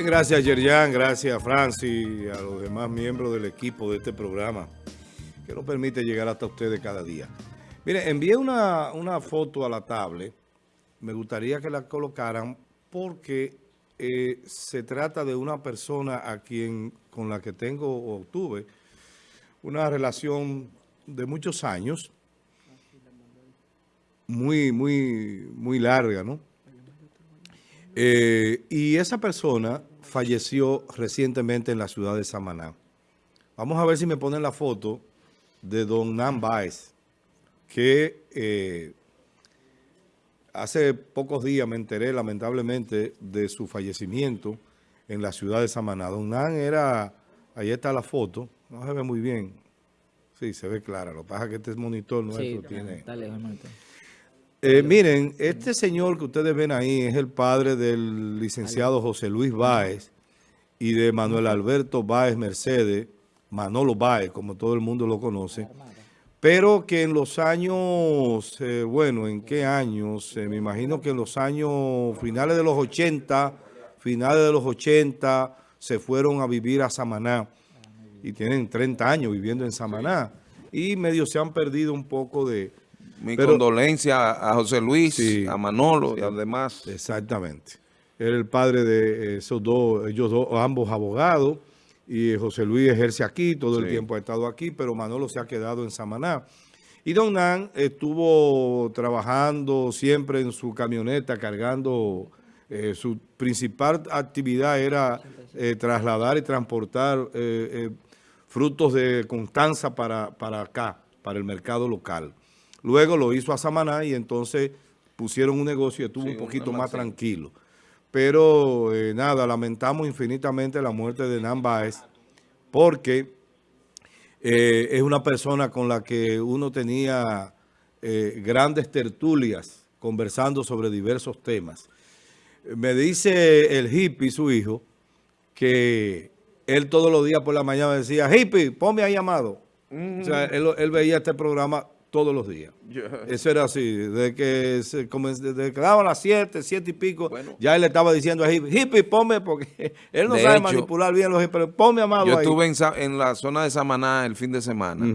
Bien, gracias Yerjan, gracias Francis y a los demás miembros del equipo de este programa que nos permite llegar hasta ustedes cada día. Mire, envié una, foto a la tablet, me gustaría que la colocaran porque eh, se trata de una persona a quien con la que tengo o tuve una relación de muchos años, muy, muy, muy larga, ¿no? Eh, y esa persona falleció recientemente en la ciudad de Samaná. Vamos a ver si me ponen la foto de don Nan Baez, que eh, hace pocos días me enteré lamentablemente de su fallecimiento en la ciudad de Samaná. Don Nan era, ahí está la foto, no se ve muy bien, sí, se ve clara, lo que pasa es que este monitor nuestro tiene... Está lejos, eh, miren, este señor que ustedes ven ahí es el padre del licenciado José Luis Báez y de Manuel Alberto Báez Mercedes, Manolo Báez, como todo el mundo lo conoce, pero que en los años, eh, bueno, ¿en qué años? Eh, me imagino que en los años finales de los 80, finales de los 80, se fueron a vivir a Samaná y tienen 30 años viviendo en Samaná y medio se han perdido un poco de mi condolencia a José Luis, a Manolo y a los demás. Exactamente. Era el padre de esos dos, ellos dos, ambos abogados, y José Luis ejerce aquí, todo el tiempo ha estado aquí, pero Manolo se ha quedado en Samaná. Y Don Nan estuvo trabajando siempre en su camioneta, cargando, eh, su principal actividad era eh, trasladar y transportar eh, frutos de Constanza para, para acá, para el mercado local. Luego lo hizo a Samaná y entonces pusieron un negocio y estuvo un poquito más tranquilo. Pero eh, nada, lamentamos infinitamente la muerte de Nan Baez porque eh, es una persona con la que uno tenía eh, grandes tertulias conversando sobre diversos temas. Me dice el hippie, su hijo, que él todos los días por la mañana decía, hippie, ponme ahí llamado. O sea, él, él veía este programa todos los días. Eso era así, desde que, se, desde que daban las 7, 7 y pico, ya él le estaba diciendo a Hippie, Hippie, ponme, porque él no sabe manipular bien los pero ponme amado Yo estuve en, la zona de Samaná el fin de semana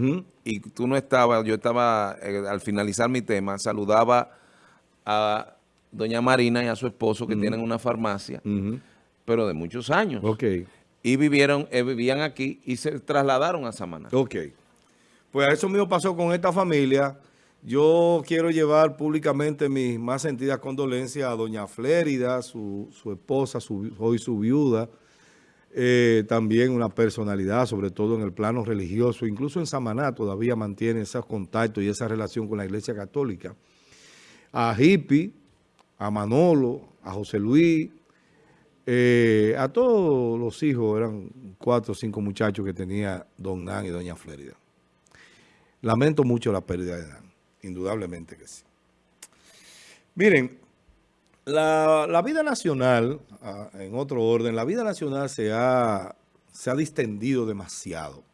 y tú no estabas, yo estaba, eh, al finalizar mi tema, saludaba a doña Marina y a su esposo que tienen una farmacia, pero de muchos años. Ok. Y vivieron, eh, vivían aquí y se trasladaron a Samaná. Ok. Pues eso mismo pasó con esta familia. Yo quiero llevar públicamente mis más sentidas condolencias a doña Flérida, su, esposa, hoy su viuda, eh, también una personalidad, sobre todo en el plano religioso, incluso en Samaná todavía mantiene esos contactos y esa relación con la Iglesia Católica. A Hippie, a Manolo, a José Luis, eh, a todos los hijos, eran cuatro o cinco muchachos que tenía don Nan y doña Flérida. Lamento mucho la pérdida de Dan, indudablemente que sí. Miren, la, vida nacional, ah, en otro orden, la vida nacional se ha, se ha distendido demasiado.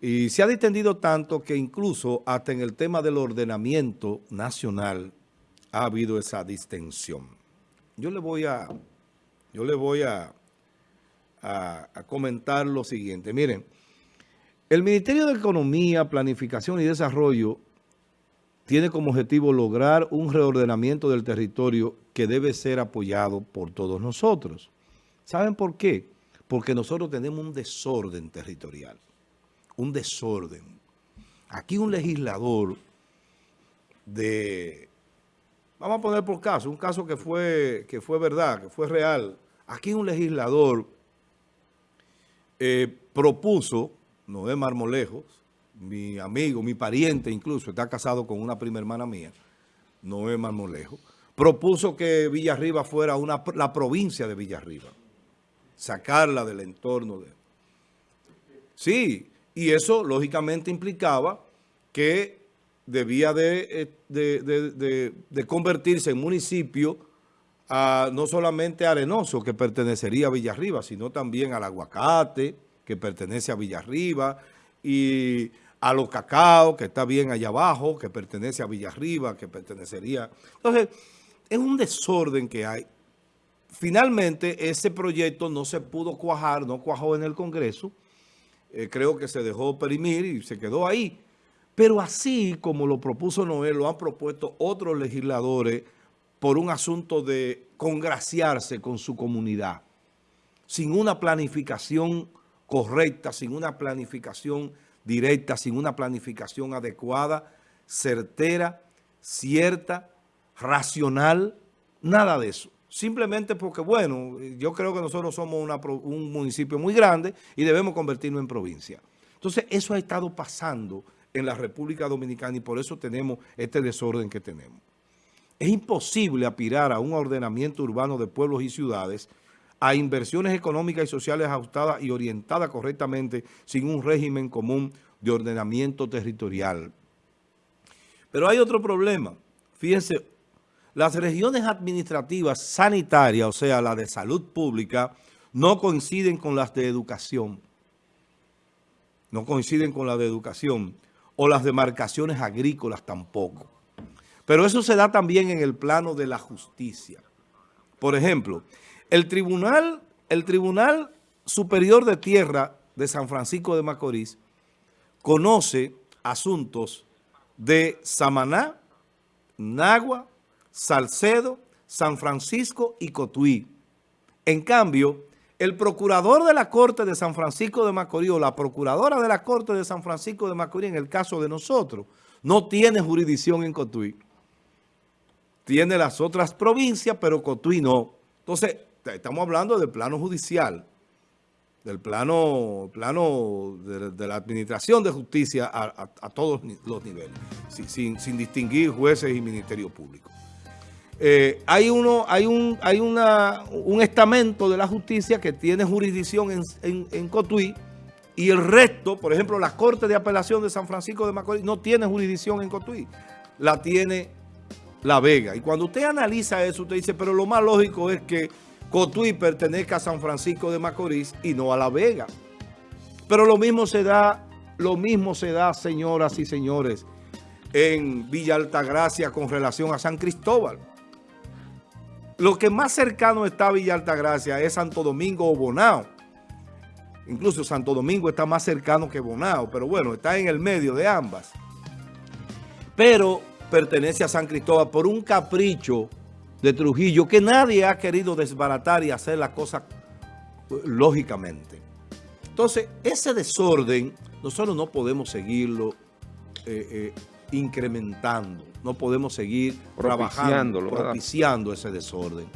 Y se ha distendido tanto que incluso hasta en el tema del ordenamiento nacional ha habido esa distensión. Yo le voy a, yo le voy a, a comentar lo siguiente. Miren, el Ministerio de Economía, Planificación y Desarrollo tiene como objetivo lograr un reordenamiento del territorio que debe ser apoyado por todos nosotros. ¿Saben por qué? Porque nosotros tenemos un desorden territorial, un desorden. Aquí un legislador de, vamos a poner por caso, un caso que fue, que fue verdad, que fue real. Aquí un legislador eh, propuso Noé Marmolejos, mi amigo, mi pariente incluso, está casado con una prima hermana mía, Noé Marmolejo, propuso que Villarriba fuera una, la provincia de Villarriba, sacarla del entorno de... Sí, y eso lógicamente implicaba que debía de, eh, de, convertirse en municipio no solamente Arenoso, que pertenecería a Villarriba, sino también al Aguacate, que pertenece a Villarriba, y a los cacao, que está bien allá abajo, que pertenece a Villarriba, que pertenecería... Entonces, es un desorden que hay. Finalmente ese proyecto no se pudo cuajar, no cuajó en el Congreso, eh, creo que se dejó perimir y se quedó ahí. Pero así como lo propuso Noel, lo han propuesto otros legisladores por un asunto de congraciarse con su comunidad, sin una planificación correcta, sin una planificación directa, sin una planificación adecuada, certera, cierta, racional, nada de eso. Simplemente porque, bueno, yo creo que nosotros somos un municipio muy grande y debemos convertirnos en provincia. Entonces, eso ha estado pasando en la República Dominicana y por eso tenemos este desorden que tenemos. Es imposible aspirar a un ordenamiento urbano de pueblos y ciudades a inversiones económicas y sociales ajustadas y orientadas correctamente sin un régimen común de ordenamiento territorial. Pero hay otro problema. Fíjense, las regiones administrativas sanitarias, o sea, la de salud pública, no coinciden con las de educación. No coinciden con las de educación. O las demarcaciones agrícolas tampoco. Pero eso se da también en el plano de la justicia. Por ejemplo, el Tribunal, el Tribunal Superior de Tierra de San Francisco de Macorís conoce asuntos de Samaná, Nagua, Salcedo, San Francisco y Cotuí. En cambio, el procurador de la Corte de San Francisco de Macorís o la procuradora de la Corte de San Francisco de Macorís, en el caso de nosotros, no tiene jurisdicción en Cotuí. Tiene las otras provincias, pero Cotuí no. Entonces, estamos hablando del plano judicial, del plano, plano de, la administración de justicia a, todos los niveles, sin, distinguir jueces y ministerio público. Eh, hay uno, hay un, hay una, un estamento de la justicia que tiene jurisdicción en, en, Cotuí y el resto, por ejemplo, la Corte de Apelación de San Francisco de Macorís no tiene jurisdicción en Cotuí, la tiene La Vega. Y cuando usted analiza eso, usted dice, pero lo más lógico es que Cotuí pertenezca a San Francisco de Macorís y no a La Vega. Pero lo mismo se da, lo mismo se da, señoras y señores, en Villa Altagracia con relación a San Cristóbal. Lo que más cercano está a Villa Altagracia es Santo Domingo o Bonao. Incluso Santo Domingo está más cercano que Bonao, pero bueno, está en el medio de ambas. Pero pertenece a San Cristóbal por un capricho de Trujillo que nadie ha querido desbaratar y hacer la cosa eh, lógicamente. Entonces, ese desorden, nosotros no podemos seguirlo eh, eh, incrementando, no podemos seguir trabajando, propiciando ese desorden.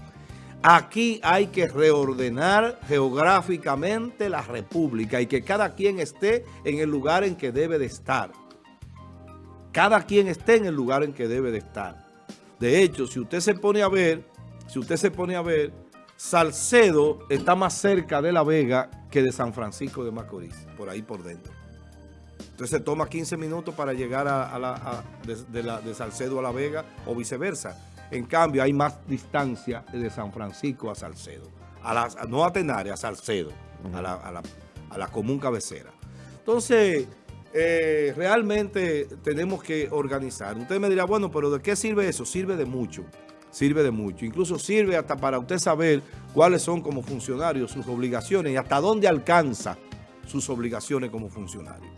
Aquí hay que reordenar geográficamente la república y que cada quien esté en el lugar en que debe de estar. Cada quien esté en el lugar en que debe de estar. De hecho, si usted se pone a ver, si usted se pone a ver, Salcedo está más cerca de La Vega que de San Francisco de Macorís, por ahí por dentro. Entonces se toma 15 minutos para llegar a, la, de, Salcedo a La Vega o viceversa. En cambio, hay más distancia de San Francisco a Salcedo. A la, no a Tenaria, a Salcedo, a la, a la común cabecera. Entonces, eh, realmente tenemos que organizar. Usted me dirá, bueno, pero ¿de qué sirve eso? Sirve de mucho, sirve de mucho. Incluso sirve hasta para usted saber cuáles son como funcionarios sus obligaciones y hasta dónde alcanza sus obligaciones como funcionario.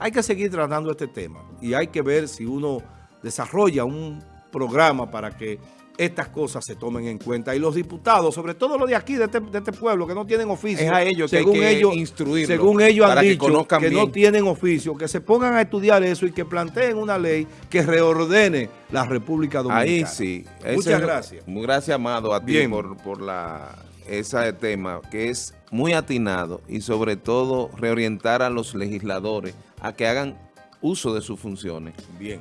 Hay que seguir tratando este tema y hay que ver si uno desarrolla un programa para que estas cosas se tomen en cuenta. Y los diputados, sobre todo los de aquí, de este, este pueblo, que no tienen oficio. Es a ellos que según hay que ellos, instruirlos. Según ellos han dicho que, no tienen oficio, que se pongan a estudiar eso y que planteen una ley que reordene la República Dominicana. Ahí sí. Muchas gracias. Muy gracias, Amado, a ti por, por la, ese tema que es muy atinado y sobre todo reorientar a los legisladores a que hagan uso de sus funciones. Bien.